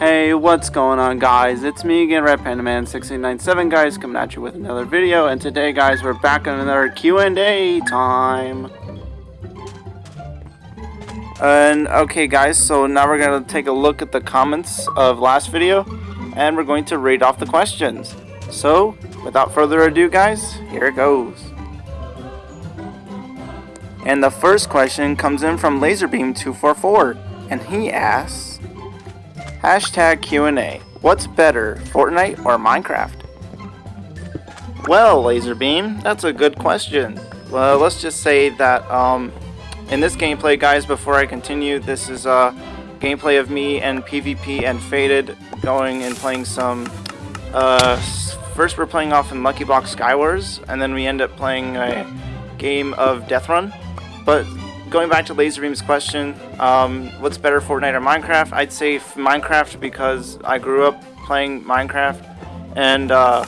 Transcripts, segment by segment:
Hey, what's going on guys? It's me again, Red Panda Man 6897 guys, coming at you with another video, and today guys, we're back on another Q&A time. And, okay guys, so now we're going to take a look at the comments of last video, and we're going to read off the questions. So, without further ado guys, here it goes. And the first question comes in from Laserbeam244, and he asks, Hashtag Q&A. What's better, Fortnite or Minecraft? Well, Laserbeam, that's a good question. Well, let's just say that um, in this gameplay, guys, before I continue, this is a uh, gameplay of me and PvP and Faded going and playing some... Uh, first we're playing off in Lucky Block Skywars, and then we end up playing a game of Death Run. But going back to Laserbeam's question, um, what's better, Fortnite or Minecraft? I'd say Minecraft because I grew up playing Minecraft, and uh,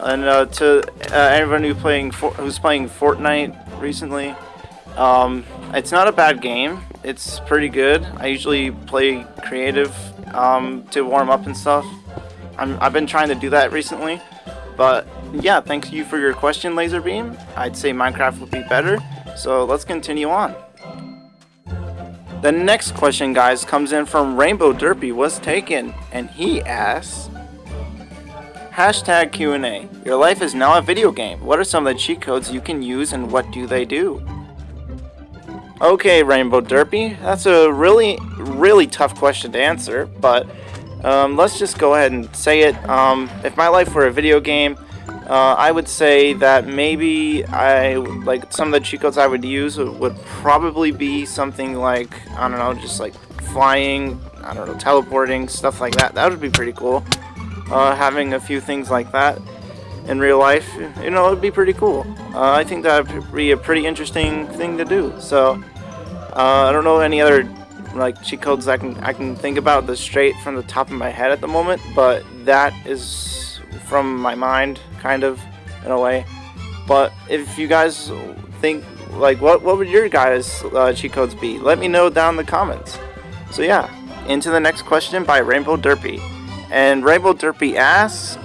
and uh, to uh, everyone who playing who's playing Fortnite recently, um, it's not a bad game. It's pretty good. I usually play creative um, to warm up and stuff. i have been trying to do that recently, but yeah, thanks you for your question, Laserbeam. I'd say Minecraft would be better. So let's continue on. The next question, guys, comes in from Rainbow Derpy was taken, and he asks, Hashtag Q&A. Your life is now a video game. What are some of the cheat codes you can use and what do they do? Okay, Rainbow Derpy, that's a really, really tough question to answer, but um, let's just go ahead and say it. Um, if my life were a video game, uh, I would say that maybe I like some of the cheat codes I would use would probably be something like I don't know, just like flying, I don't know, teleporting, stuff like that. That would be pretty cool. Uh, having a few things like that in real life, you know, it would be pretty cool. Uh, I think that would be a pretty interesting thing to do. So uh, I don't know any other like cheat codes I can I can think about the straight from the top of my head at the moment, but that is from my mind kind of, in a way. But if you guys think, like, what, what would your guys' uh, cheat codes be? Let me know down in the comments. So yeah, into the next question by Rainbow Derpy. And Rainbow Derpy asks,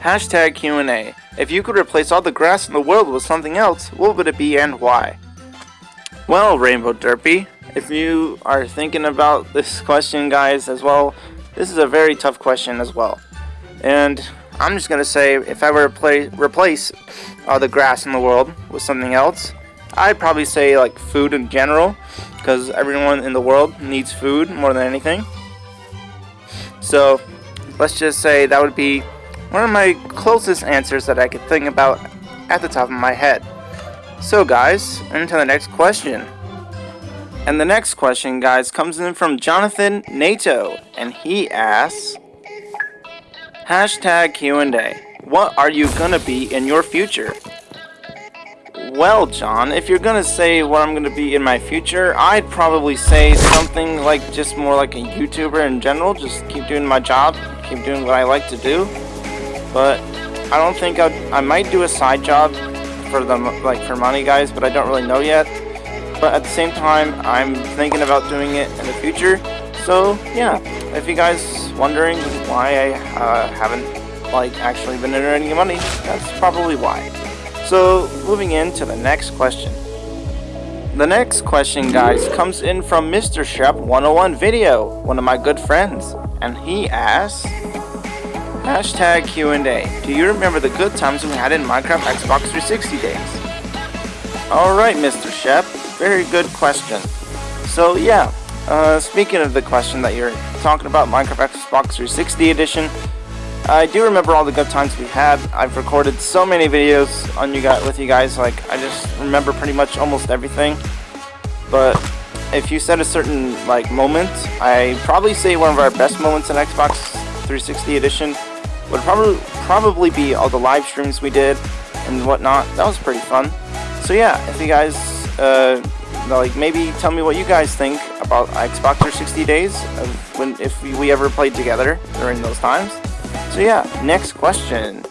Hashtag Q&A. If you could replace all the grass in the world with something else, what would it be and why? Well, Rainbow Derpy, if you are thinking about this question, guys, as well, this is a very tough question as well. And I'm just going to say if I were to play, replace all the grass in the world with something else, I'd probably say like food in general because everyone in the world needs food more than anything. So let's just say that would be one of my closest answers that I could think about at the top of my head. So guys, into the next question. And the next question, guys, comes in from Jonathan Nato, and he asks, Hashtag Q&A. What are you gonna be in your future? Well, John, if you're gonna say what I'm gonna be in my future, I'd probably say something like just more like a YouTuber in general. Just keep doing my job, keep doing what I like to do. But I don't think I'd, I might do a side job for them, like for money, guys. But I don't really know yet. But at the same time, I'm thinking about doing it in the future. So yeah, if you guys wondering why I uh, haven't like actually been earning money, that's probably why. So moving into the next question. The next question guys comes in from Mr. Shep 101 video, one of my good friends, and he asks Hashtag Q&A. Do you remember the good times we had in Minecraft Xbox 360 days? Alright Mr. Shep, very good question. So yeah, uh, speaking of the question that you're talking about, Minecraft Xbox 360 edition, I do remember all the good times we had. I've recorded so many videos on you guys with you guys, like I just remember pretty much almost everything. But if you said a certain like moment, I probably say one of our best moments in Xbox 360 edition would probably probably be all the live streams we did and whatnot. That was pretty fun. So yeah, if you guys uh, like maybe tell me what you guys think about Xbox 360 days of when if we ever played together during those times. So yeah, next question.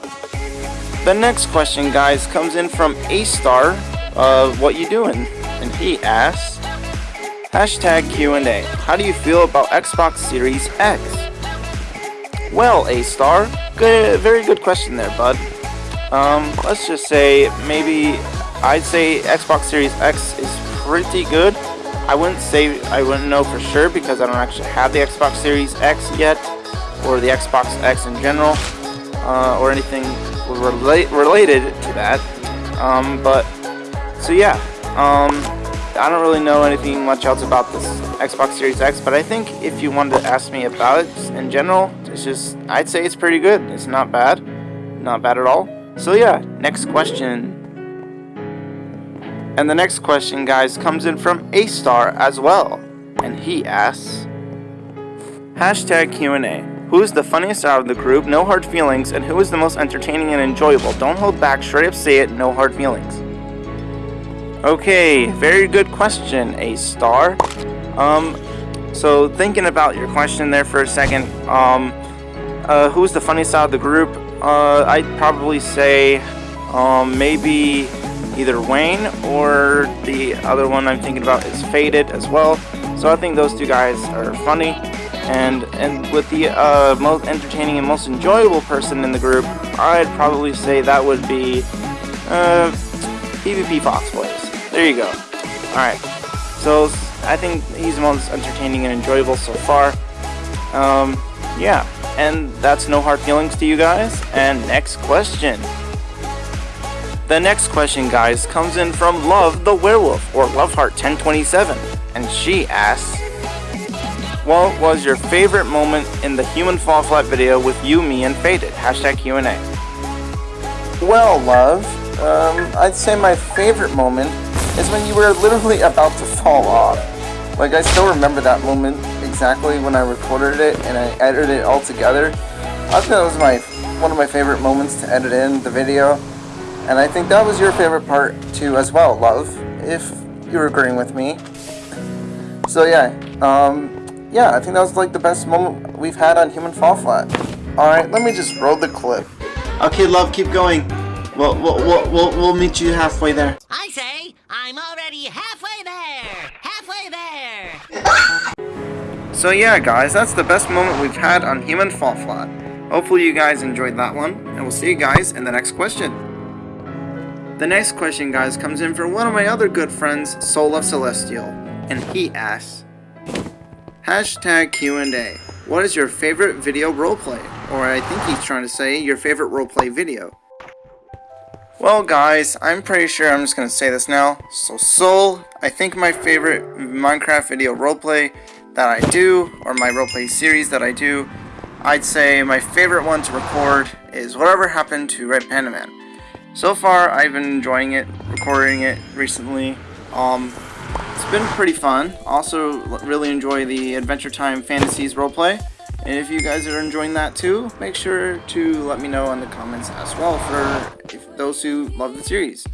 The next question, guys, comes in from A Star. Uh, what you doing? And he asks, Hashtag Q&A. How do you feel about Xbox Series X? Well, A-Star, good, very good question there, bud. Um, let's just say maybe I'd say Xbox Series X is pretty good. I wouldn't say I wouldn't know for sure because I don't actually have the Xbox Series X yet, or the Xbox X in general, uh, or anything rela related to that. Um, but so yeah, um, I don't really know anything much else about this Xbox Series X, but I think if you wanted to ask me about it in general, it's just I'd say it's pretty good. It's not bad, not bad at all. So yeah, next question. And the next question, guys, comes in from A-Star as well. And he asks, Hashtag Q&A. Who is the funniest out of the group? No hard feelings. And who is the most entertaining and enjoyable? Don't hold back. Straight up say it. No hard feelings. Okay, very good question, A-Star. Um, so thinking about your question there for a second, um, uh, who's the funniest out of the group? Uh, I'd probably say, um, maybe either Wayne or the other one I'm thinking about is Faded as well. So I think those two guys are funny. And and with the uh, most entertaining and most enjoyable person in the group, I'd probably say that would be uh, PvP Fox Boys. There you go. Alright, so I think he's the most entertaining and enjoyable so far. Um, yeah, and that's no hard feelings to you guys. And next question. The next question, guys, comes in from Love the Werewolf, or Loveheart1027, and she asks, What was your favorite moment in the Human Fall Flat video with you, me, and Faded? Hashtag Q&A. Well, Love, um, I'd say my favorite moment is when you were literally about to fall off. Like, I still remember that moment exactly when I recorded it and I edited it all together. I think that was my one of my favorite moments to edit in the video. And I think that was your favorite part too as well, love, if you're agreeing with me. So yeah, um, yeah, I think that was like the best moment we've had on Human Fall Flat. Alright, let me just roll the clip. Okay, love, keep going. We'll, we'll, we'll, we'll, we'll meet you halfway there. I say, I'm already halfway there! Halfway there! so yeah, guys, that's the best moment we've had on Human Fall Flat. Hopefully you guys enjoyed that one, and we'll see you guys in the next question. The next question, guys, comes in from one of my other good friends, Soul of Celestial, and he asks, Hashtag Q&A, what is your favorite video roleplay? Or I think he's trying to say, your favorite roleplay video. Well, guys, I'm pretty sure I'm just going to say this now. So, Soul, I think my favorite Minecraft video roleplay that I do, or my roleplay series that I do, I'd say my favorite one to record is Whatever Happened to Red Panda Man. So far, I've been enjoying it, recording it recently. Um, it's been pretty fun. Also, really enjoy the Adventure Time Fantasies roleplay. And if you guys are enjoying that too, make sure to let me know in the comments as well for those who love the series.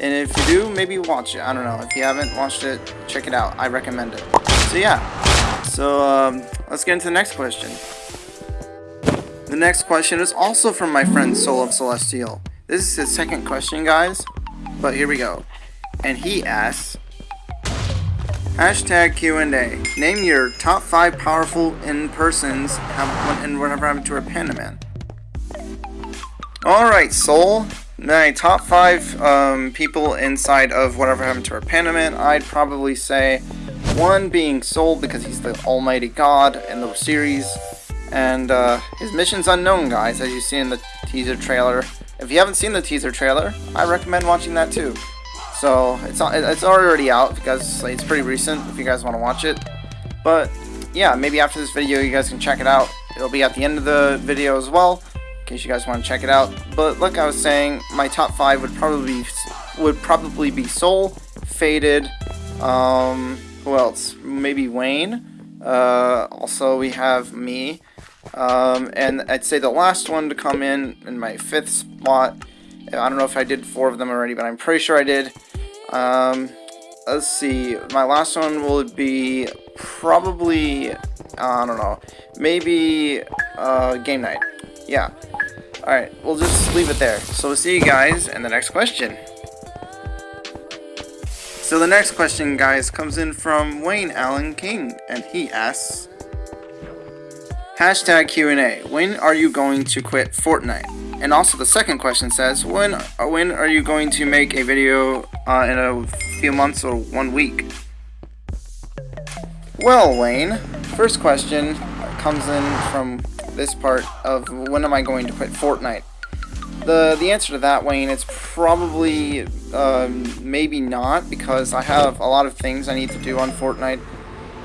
And if you do, maybe watch it. I don't know. If you haven't watched it, check it out. I recommend it. So yeah. So um, let's get into the next question. The next question is also from my friend Soul of Celestial. This is his second question, guys. But here we go. And he asks, Hashtag Q&A. Name your top 5 powerful in-persons and whatever happened to a panda man. Alright, Soul. My top 5 um, people inside of whatever happened to our panda man, I'd probably say one being Soul because he's the almighty god in the series. And uh, his mission's unknown, guys, as you see in the teaser trailer. If you haven't seen the teaser trailer, I recommend watching that too. So it's it's already out because it's pretty recent if you guys want to watch it. But yeah, maybe after this video you guys can check it out. It'll be at the end of the video as well, in case you guys want to check it out. But like I was saying, my top five would probably be, would probably be Soul, Faded, um, who else? Maybe Wayne. Uh, also we have me. Um, and I'd say the last one to come in, in my fifth spot, I don't know if I did four of them already, but I'm pretty sure I did. Um, let's see, my last one will be probably, I don't know, maybe uh, game night. Yeah. Alright, we'll just leave it there. So we'll see you guys in the next question. So the next question, guys, comes in from Wayne Allen King, and he asks, Hashtag Q&A, when are you going to quit Fortnite? And also the second question says, when, uh, when are you going to make a video uh, in a few months or one week? Well, Wayne, first question comes in from this part of when am I going to quit Fortnite? The the answer to that, Wayne, it's probably um, maybe not because I have a lot of things I need to do on Fortnite.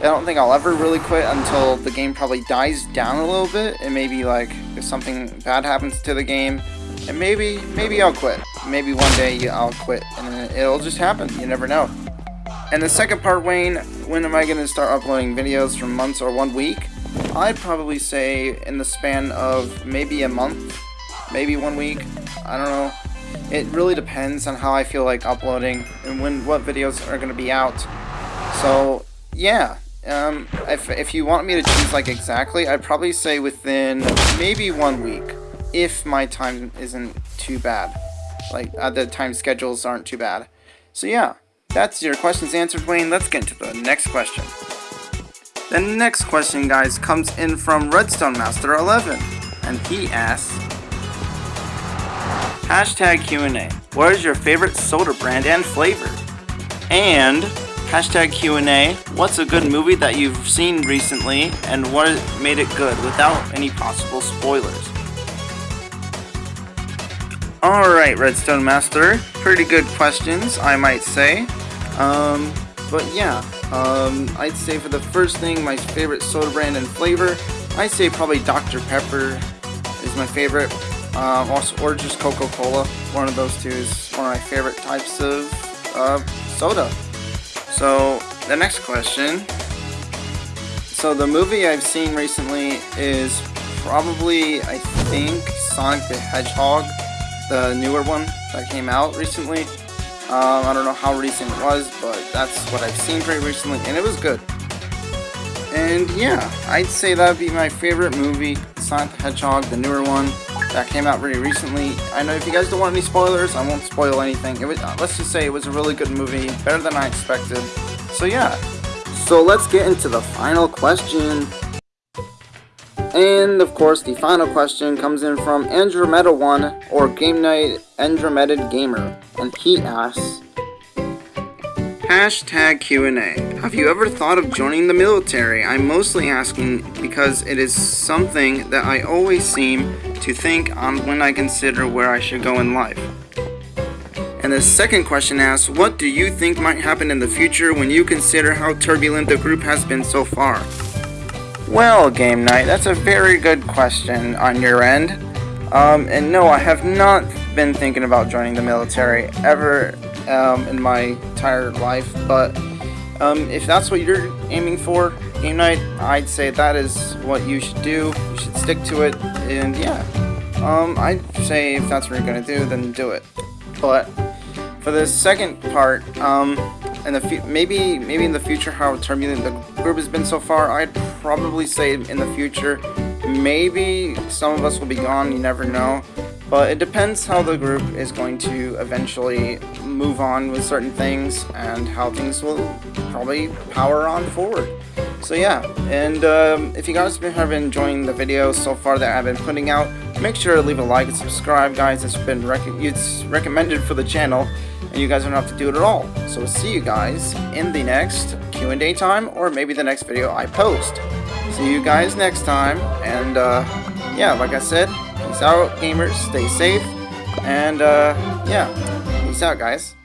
I don't think I'll ever really quit until the game probably dies down a little bit and maybe like if something bad happens to the game and maybe maybe I'll quit. Maybe one day I'll quit and it'll just happen. You never know. And the second part, Wayne, when am I going to start uploading videos from months or one week? I'd probably say in the span of maybe a month, maybe one week. I don't know. It really depends on how I feel like uploading and when what videos are going to be out. So, yeah. Um, if, if you want me to choose like exactly, I'd probably say within maybe one week. If my time isn't too bad. Like, uh, the time schedules aren't too bad. So yeah, that's your questions answered, Wayne. Let's get into the next question. The next question, guys, comes in from Redstone Master 11, and he asks, Hashtag Q&A, what is your favorite soda brand and flavor? And, hashtag Q&A, what's a good movie that you've seen recently, and what made it good without any possible spoilers? Alright, Redstone Master, pretty good questions, I might say. Um, but yeah, um, I'd say for the first thing, my favorite soda brand and flavor, I'd say probably Dr. Pepper is my favorite. Um, also, or just Coca-Cola. One of those two is one of my favorite types of uh, soda. So, the next question. So, the movie I've seen recently is probably, I think, Sonic the Hedgehog, the newer one that came out recently. Um, I don't know how recent it was, but that's what I've seen pretty recently, and it was good. And yeah, I'd say that'd be my favorite movie, Sonic the Hedgehog, the newer one that came out really recently. I know if you guys don't want any spoilers, I won't spoil anything. It was, uh, let's just say it was a really good movie, better than I expected. So yeah, so let's get into the final question. And of course, the final question comes in from Andromeda1 or Game Night Andromeda Gamer, and he asks, Hashtag Q&A. Have you ever thought of joining the military? I'm mostly asking because it is something that I always seem to think on when I consider where I should go in life. And the second question asks, what do you think might happen in the future when you consider how turbulent the group has been so far? Well, Game Night, that's a very good question on your end. Um, and no, I have not been thinking about joining the military ever um, in my entire life, but um, if that's what you're aiming for, Game Night, I'd say that is what you should do. You should stick to it, and yeah. Um, I'd say if that's what you're gonna do, then do it. But for the second part, um, in the maybe maybe in the future how turbulent the group has been so far, I'd probably say in the future, maybe some of us will be gone. You never know. But it depends how the group is going to eventually move on with certain things and how things will probably power on forward. So yeah, and um, if you guys have been enjoying the videos so far that I've been putting out, make sure to leave a like and subscribe, guys. It's been rec it's recommended for the channel, and you guys don't have to do it at all. So we'll see you guys in the next Q&A time, or maybe the next video I post. See you guys next time, and uh, yeah, like I said, peace out, gamers, stay safe, and uh, yeah, peace out, guys.